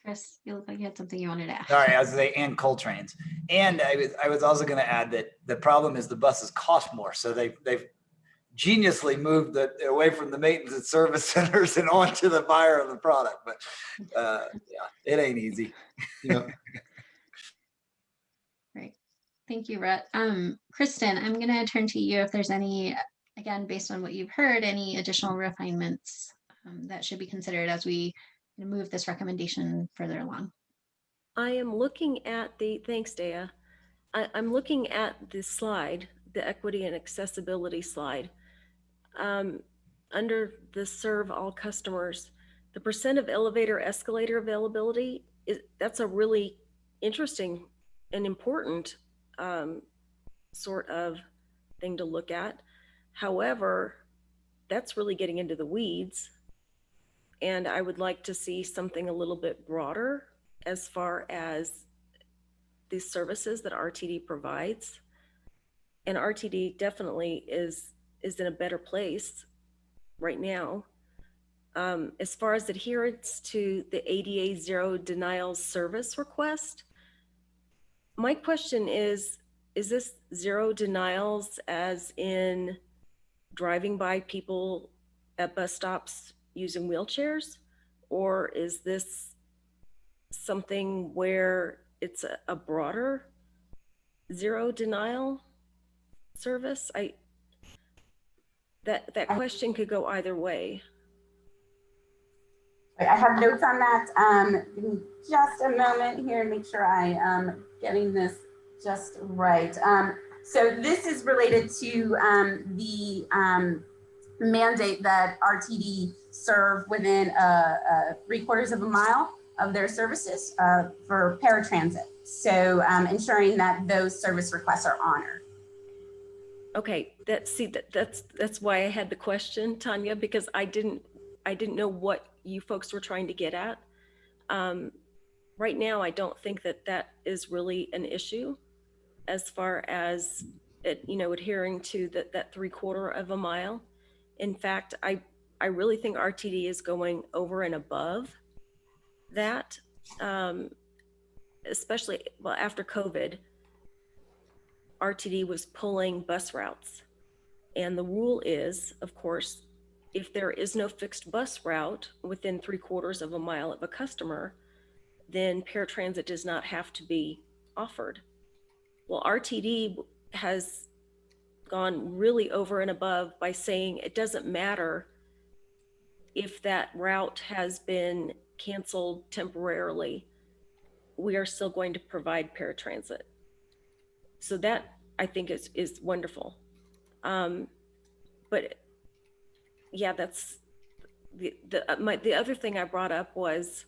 Speaker 1: Chris, you look like you had something you wanted to add.
Speaker 7: Sorry, I was saying, and coal trains. And I was, I was also gonna add that the problem is the buses cost more. So they've they've geniusly moved the, away from the maintenance and service *laughs* centers and onto the buyer of the product. But, uh, yeah, it ain't easy.
Speaker 4: Yeah. *laughs*
Speaker 1: Thank you, Rhett. Um, Kristen, I'm gonna turn to you if there's any, again, based on what you've heard, any additional refinements um, that should be considered as we move this recommendation further along.
Speaker 8: I am looking at the, thanks, Dea. I, I'm looking at the slide, the equity and accessibility slide. Um, under the serve all customers, the percent of elevator escalator availability is, that's a really interesting and important um, sort of thing to look at. However, that's really getting into the weeds. And I would like to see something a little bit broader as far as the services that RTD provides. And RTD definitely is is in a better place right now. Um, as far as adherence to the ADA zero denials service request, my question is, is this zero denials as in driving by people at bus stops using wheelchairs? Or is this something where it's a, a broader zero denial service? I, that, that question could go either way.
Speaker 2: I have notes on that. Um, just a moment here and make sure I am getting this just right. Um, so this is related to um, the um, mandate that RTD serve within a, a three quarters of a mile of their services uh, for paratransit. So um, ensuring that those service requests are honored.
Speaker 8: Okay, that, see, that, that's, that's why I had the question, Tanya, because I didn't, I didn't know what you folks were trying to get at. Um, right now, I don't think that that is really an issue as far as it, you know, adhering to that, that three quarter of a mile. In fact, I, I really think RTD is going over and above that, um, especially, well, after COVID, RTD was pulling bus routes. And the rule is, of course, if there is no fixed bus route within three quarters of a mile of a customer, then paratransit does not have to be offered. Well, RTD has gone really over and above by saying it doesn't matter if that route has been canceled temporarily, we are still going to provide paratransit. So that I think is is wonderful. Um, but yeah, that's the the uh, my the other thing I brought up was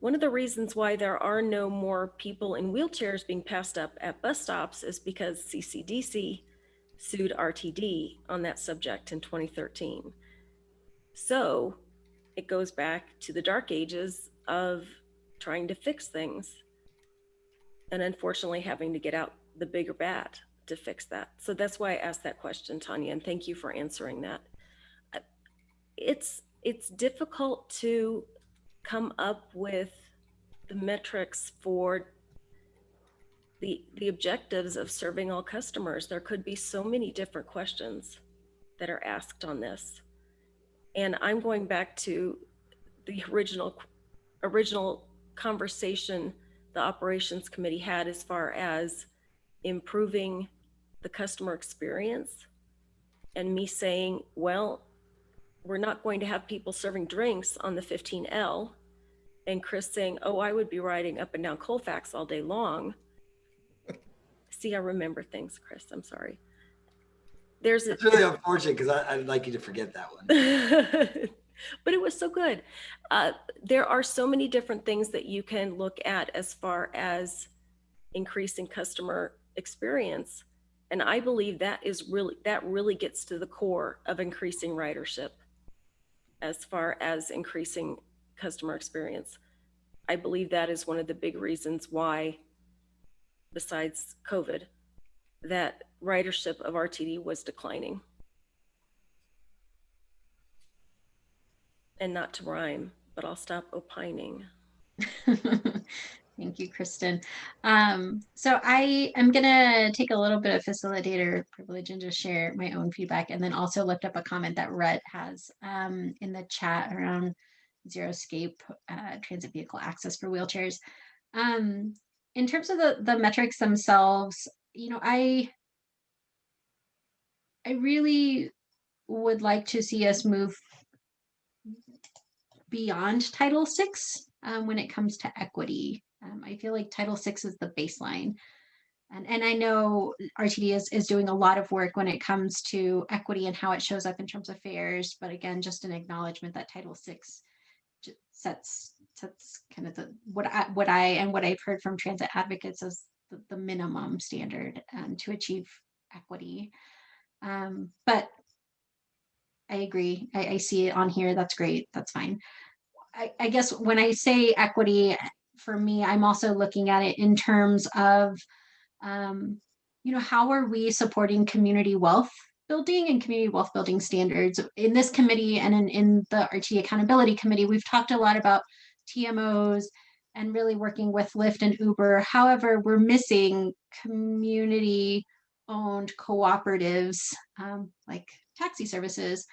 Speaker 8: one of the reasons why there are no more people in wheelchairs being passed up at bus stops is because CCDC sued RTD on that subject in 2013. So it goes back to the dark ages of trying to fix things and unfortunately having to get out the bigger bat to fix that. So that's why I asked that question, Tanya, and thank you for answering that. It's it's difficult to come up with the metrics for the the objectives of serving all customers. There could be so many different questions that are asked on this. And I'm going back to the original original conversation the operations committee had as far as improving the customer experience and me saying, well, we're not going to have people serving drinks on the 15L. And Chris saying, oh, I would be riding up and down Colfax all day long. *laughs* See, I remember things, Chris, I'm sorry. There's a,
Speaker 7: It's really unfortunate because I'd like you to forget that one. *laughs*
Speaker 8: but it was so good. Uh, there are so many different things that you can look at as far as increasing customer experience. And I believe that is really, that really gets to the core of increasing ridership as far as increasing customer experience. I believe that is one of the big reasons why, besides COVID, that ridership of RTD was declining. And not to rhyme, but I'll stop opining. *laughs*
Speaker 1: Thank you, Kristen. Um, so I am gonna take a little bit of facilitator privilege and just share my own feedback and then also lift up a comment that Rhett has um, in the chat around zero scape uh, transit vehicle access for wheelchairs. Um, in terms of the, the metrics themselves, you know, I I really would like to see us move beyond Title VI um, when it comes to equity. Um, I feel like Title VI is the baseline. And, and I know RTD is, is doing a lot of work when it comes to equity and how it shows up in terms of fares. But again, just an acknowledgement that Title VI sets sets kind of the what I what I and what I've heard from transit advocates as the, the minimum standard um, to achieve equity. Um, but I agree. I, I see it on here. That's great. That's fine. I, I guess when I say equity, for me, I'm also looking at it in terms of, um, you know, how are we supporting community wealth building and community wealth building standards in this committee and in, in the RT Accountability Committee? We've talked a lot about TMOs and really working with Lyft and Uber. However, we're missing community owned cooperatives um, like taxi services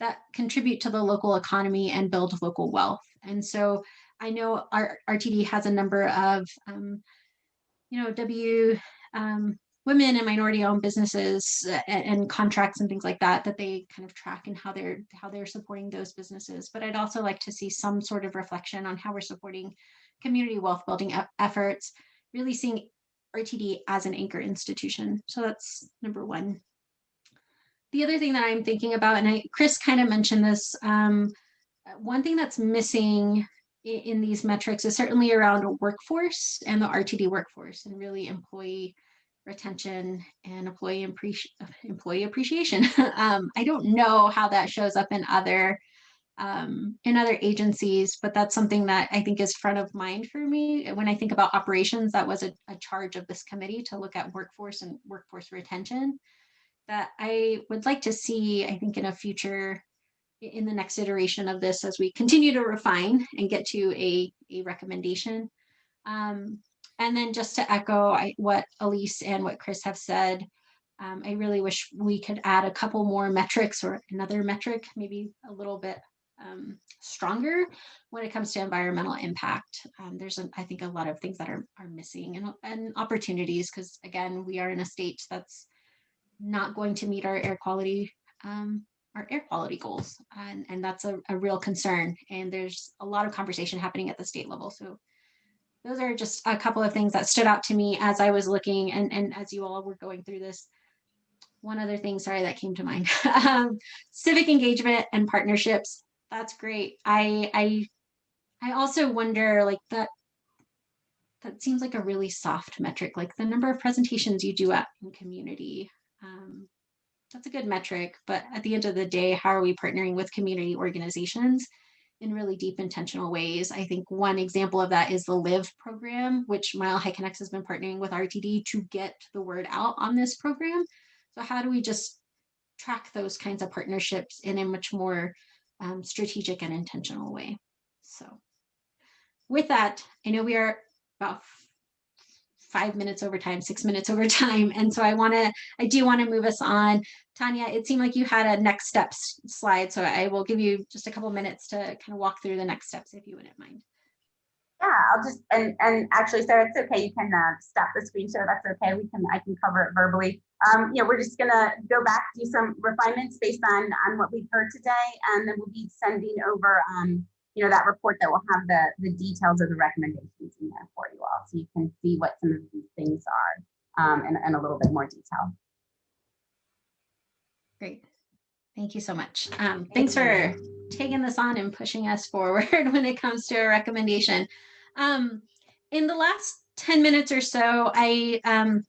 Speaker 1: that contribute to the local economy and build local wealth. And so I know our RTD has a number of, um, you know, W um, women and minority owned businesses and, and, contracts and things like that that they kind of track and how they're how they're supporting those businesses. But I'd also like to see some sort of reflection on how we're supporting community wealth building efforts, really seeing RTD as an anchor institution. So that's number one. The other thing that I'm thinking about, and I, Chris kind of mentioned this, um, one thing that's missing in, these metrics is certainly around workforce and the RTD workforce and really employee retention and employee, appreci employee appreciation. *laughs* um, I don't know how that shows up in other um, in other agencies, but that's something that I think is front of mind for me. When I think about operations, that was a, a charge of this committee to look at workforce and workforce retention that I would like to see, I think in a future, in the next iteration of this, as we continue to refine and get to a, a recommendation. Um, and then just to echo I, what Elise and what Chris have said, um, I really wish we could add a couple more metrics or another metric, maybe a little bit um, stronger when it comes to environmental impact. Um, there's, I think, a lot of things that are, are missing and, and opportunities because, again, we are in a state that's not going to meet our air quality um, our air quality goals and, and that's a, a real concern and there's a lot of conversation happening at the state level so those are just a couple of things that stood out to me as I was looking and, and as you all were going through this. One other thing, sorry, that came to mind. *laughs* um, civic engagement and partnerships. That's great. I, I, I also wonder like that, that seems like a really soft metric, like the number of presentations you do at in community. Um, that's a good metric, but at the end of the day, how are we partnering with community organizations in really deep intentional ways? I think one example of that is the LIVE program, which Mile High Connects has been partnering with RTD to get the word out on this program. So how do we just track those kinds of partnerships in a much more um, strategic and intentional way? So with that, I know we are about five minutes over time, six minutes over time. And so I want to, I do want to move us on. Tanya, it seemed like you had a next steps slide. So I will give you just a couple minutes to kind of walk through the next steps if you wouldn't mind.
Speaker 2: Yeah, I'll just, and, and actually, Sarah, it's okay. You can uh, stop the screen share. That's okay. We can, I can cover it verbally. um, yeah, we're just gonna go back, do some refinements based on, on what we've heard today, and then we'll be sending over, um, you know, that report that will have the, the details of the recommendations in there for you all, so you can see what some of these things are, um, in, in a little bit more detail.
Speaker 1: Great. Thank you so much. Um, thanks for taking this on and pushing us forward *laughs* when it comes to a recommendation. Um, in the last 10 minutes or so, I um,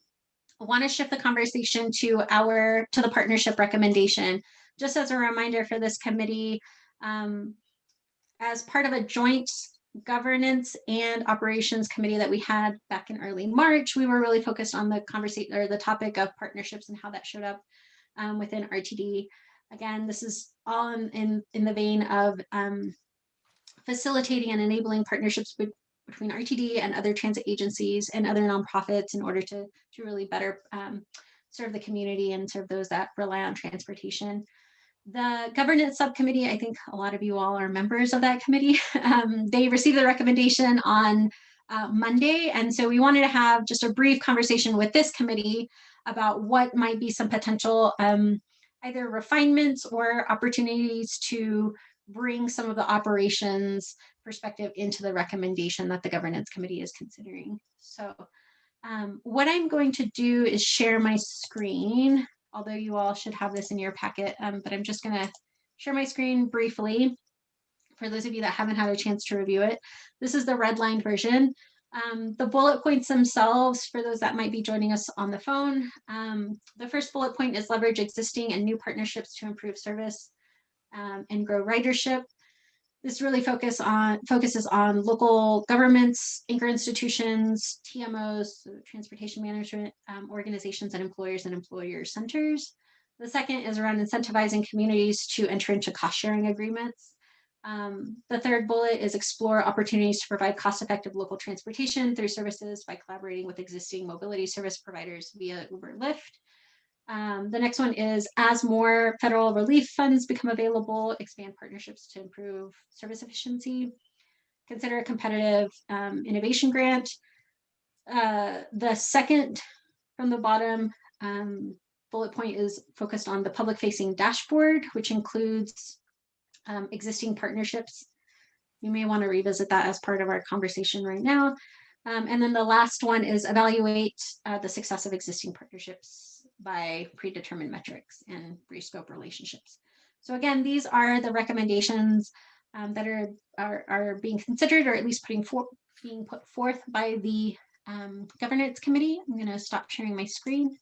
Speaker 1: want to shift the conversation to our to the partnership recommendation. Just as a reminder for this committee, um, as part of a joint governance and operations committee that we had back in early March, we were really focused on the conversation or the topic of partnerships and how that showed up um, within RTD. Again, this is all in, in, in the vein of um, facilitating and enabling partnerships be- between RTD and other transit agencies and other nonprofits in order to, to really better um, serve the community and serve those that rely on transportation. The governance subcommittee, I think a lot of you all are members of that committee. *laughs* Um, they received the recommendation on uh, Monday. And so we wanted to have just a brief conversation with this committee about what might be some potential um, either refinements or opportunities to bring some of the operations perspective into the recommendation that the governance committee is considering. So um, what I'm going to do is share my screen, although you all should have this in your packet, um, but I'm just gonna share my screen briefly for those of you that haven't had a chance to review it. This is the redlined version. Um, the bullet points themselves, for those that might be joining us on the phone, um, the first bullet point is leverage existing and new partnerships to improve service um, and grow ridership. This really focus on focuses on local governments, anchor institutions, TMOs, transportation management um, organizations, and employers and employer centers. The second is around incentivizing communities to enter into cost sharing agreements. Um, the third bullet is explore opportunities to provide cost-effective local transportation through services by collaborating with existing mobility service providers via Uber Lyft. Um, the next one is as more federal relief funds become available, expand partnerships to improve service efficiency. Consider a competitive um, innovation grant. Uh, the second from the bottom um, bullet point is focused on the public facing dashboard, which includes um, existing partnerships. You may want to revisit that as part of our conversation right now. Um, and then the last one is evaluate uh, the success of existing partnerships by predetermined metrics and brief-scope relationships. So again, these are the recommendations um, that are, are, are being considered or at least putting for, being put forth by the um, governance committee. I'm going to stop sharing my screen.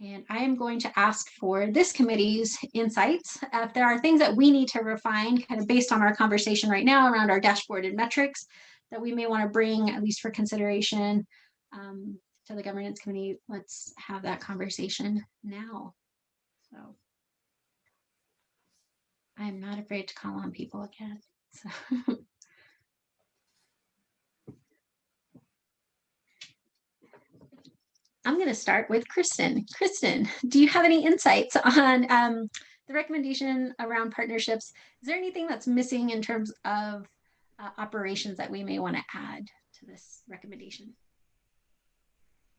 Speaker 1: And I am going to ask for this committee's insights. If there are things that we need to refine kind of based on our conversation right now around our dashboard and metrics that we may want to bring at least for consideration um, to the governance committee, let's have that conversation now. So I'm not afraid to call on people again. So. *laughs* I'm going to start with Kristen. Kristen, do you have any insights on um, the recommendation around partnerships? Is there anything that's missing in terms of uh, operations that we may want to add to this recommendation?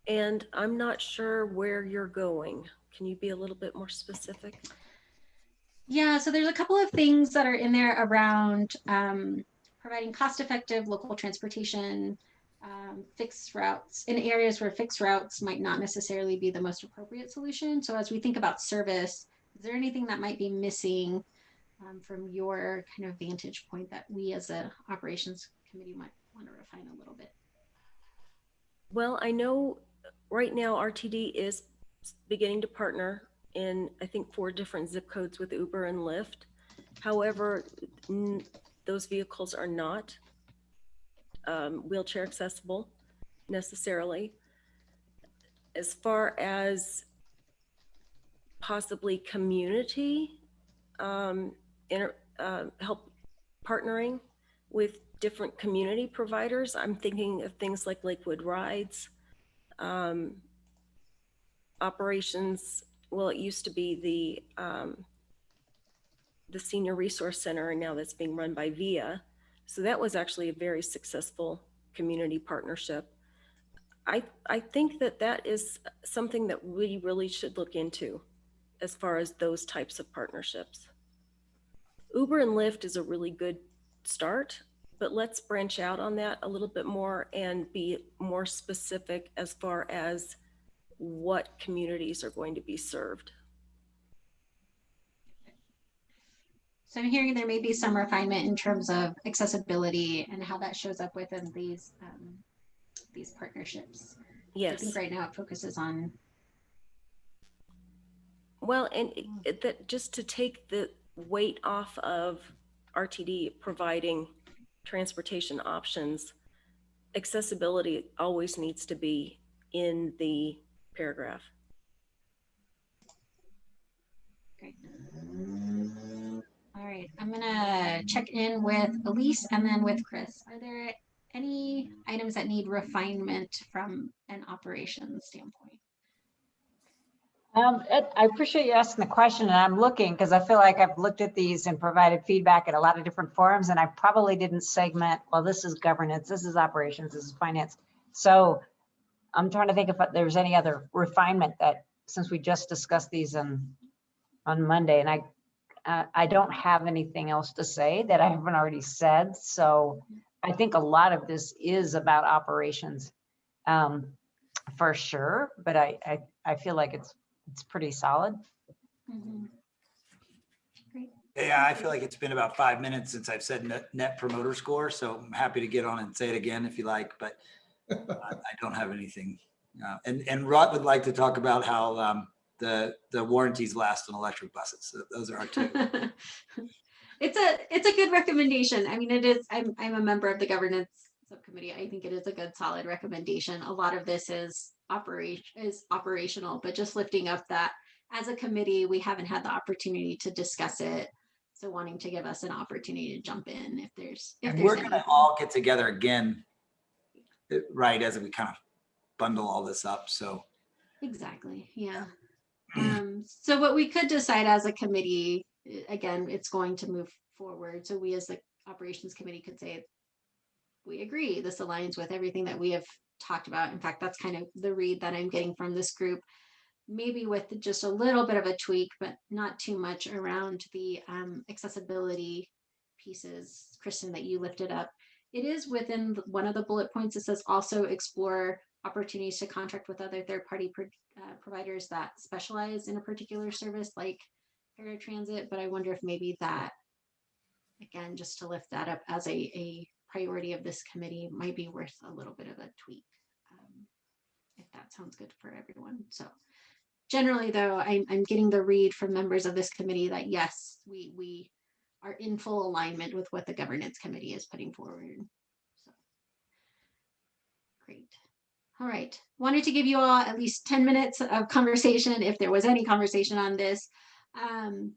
Speaker 8: And I'm not sure where you're going. Can you be a little bit more specific?
Speaker 1: Yeah, so there's a couple of things that are in there around um, providing cost-effective local transportation, um, fixed routes in areas where fixed routes might not necessarily be the most appropriate solution. So as we think about service, is there anything that might be missing um, from your kind of vantage point that we as a operations committee might want to refine a little bit?
Speaker 8: Well, I know right now RTD is beginning to partner in, I think, four different zip codes with Uber and Lyft. However, those vehicles are not um, wheelchair accessible necessarily. As far as possibly community um, inter, uh, help partnering with different community providers, I'm thinking of things like Lakewood Rides, um, operations. Well, it used to be the um, the Senior Resource Center, and now that's being run by VIA. So that was actually a very successful community partnership. I, I think that that is something that we really should look into as far as those types of partnerships. Uber and Lyft is a really good start, but let's branch out on that a little bit more and be more specific as far as what communities are going to be served.
Speaker 1: So I'm hearing there may be some refinement in terms of accessibility and how that shows up within these, um, these partnerships. I
Speaker 8: Yes.
Speaker 1: think right now it focuses on,
Speaker 8: Well, and it- it- that, just to take the weight off of RTD providing transportation options, accessibility always needs to be in the paragraph.
Speaker 1: great. All right, I'm gonna check in with Elise and then with Chris. Are there any items that need refinement from an operations standpoint?
Speaker 6: Um, Ed, I appreciate you asking the question and I'm looking because I feel like I've looked at these and provided feedback at a lot of different forums and I probably didn't segment, well, this is governance, this is operations, this is finance. So I'm trying to think if there's any other refinement that, since we just discussed these on, on Monday and I, uh, I don't have anything else to say that I haven't already said. So I think a lot of this is about operations, um, for sure, but I, I, I feel like it's it's pretty solid.
Speaker 1: Mhm.
Speaker 7: Yeah, I feel like it's been about five minutes since I've said net, net promoter score, so I'm happy to get on and say it again if you like, but *laughs* I I don't have anything. Uh, And, and Rhett would like to talk about how um, the, the warranties last on electric buses. So Those are our two. *laughs*
Speaker 1: It's a, it's a good recommendation. I mean, it is, I'm, I'm a member of the governance subcommittee. I think it is a good solid recommendation. A lot of this is operation, is operational, but just lifting up that as a committee, we haven't had the opportunity to discuss it. So wanting to give us an opportunity to jump in if there's, if
Speaker 7: And
Speaker 1: there's
Speaker 7: we're gonna all get together again, uh, right, as we kind of bundle all this up, so.
Speaker 1: Exactly, yeah. Um, so what we could decide as a committee, again, it's going to move forward. So we as the operations committee could say, we agree, this aligns with everything that we have talked about. In fact, that's kind of the read that I'm getting from this group. Maybe with just a little bit of a tweak, but not too much around the um, accessibility pieces, Kristen, that you lifted up. It is within one of the bullet points. It says also explore opportunities to contract with other third-party pro- uh, providers that specialize in a particular service like paratransit, but I wonder if maybe that, again, just to lift that up as a, a priority of this committee might be worth a little bit of a tweak. um, If that sounds good for everyone. So generally though, I'm, I'm getting the read from members of this committee that yes, we, we are in full alignment with what the governance committee is putting forward. So Great. All right, wanted to give you all at least 10 minutes of conversation if there was any conversation on this. Um,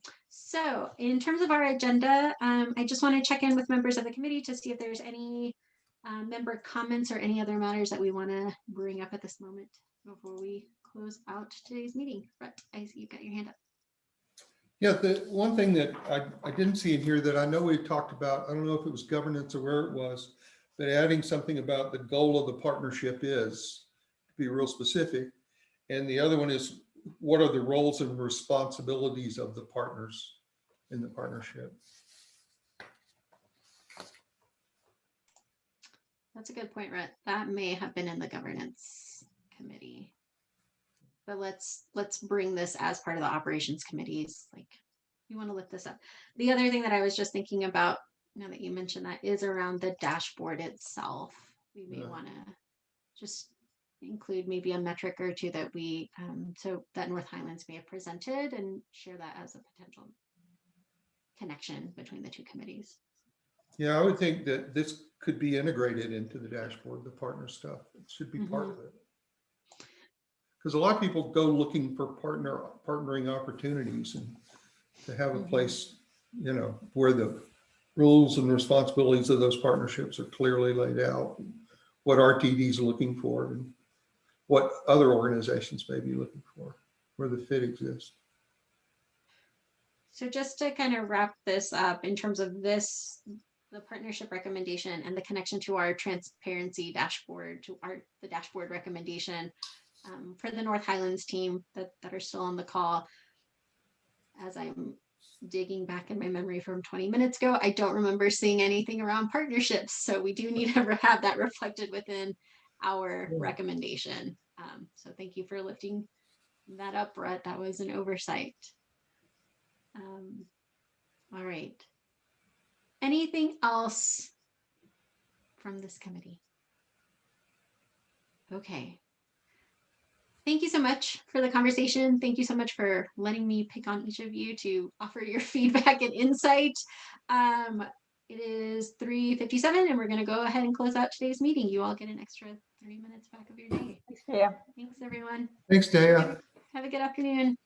Speaker 1: so in terms of our agenda, um, I just want to check in with members of the committee to see if there's any uh, member comments or any other matters that we want to bring up at this moment before we close out today's meeting. But I see you've got your hand up.
Speaker 4: Yeah, the one thing that I, I didn't see in here that I know we talked about, I don't know if it was governance or where it was, but adding something about the goal of the partnership is, to be real specific. And the other one is, what are the roles and responsibilities of the partners in the partnership?
Speaker 1: That's a good point, Rhett. That may have been in the governance committee. But let's, let's bring this as part of the operations committees, like, you want to lift this up. The other thing that I was just thinking about, now that you mentioned that, is around the dashboard itself. We may
Speaker 4: Yeah.
Speaker 1: want to just include maybe a metric or two that we, um, so that North Highlands may have presented and share that as a potential connection between the two committees.
Speaker 4: Yeah, I would think that this could be integrated into the dashboard, the partner stuff. It should be part of it. Because a lot of people go looking for partner, partnering opportunities and to have a
Speaker 1: Mhm.
Speaker 4: place, you know, where the rules and responsibilities of those partnerships are clearly laid out. What RTD is looking for and what other organizations may be looking for, where the fit exists.
Speaker 1: So just to kind of wrap this up in terms of this the partnership recommendation and the connection to our transparency dashboard, to our, the dashboard recommendation um, for the North Highlands team that, that are still on the call. As I'm digging back in my memory from 20 minutes ago, I don't remember seeing anything around partnerships. So we do need to *laughs* have that reflected within our recommendation. Um, so thank you for lifting that up, Rhett. That was an oversight. Um, all right. Anything else from this committee? Okay. Thank you so much for the conversation. Thank you so much for letting me pick on each of you to offer your *laughs* feedback and insight. Um, it is 3.57 and we're going to go ahead and close out today's meeting. You all get an extra three minutes back of your day.
Speaker 6: Yeah.
Speaker 1: Thanks, everyone.
Speaker 4: Thanks, Daya.
Speaker 1: Have a good afternoon.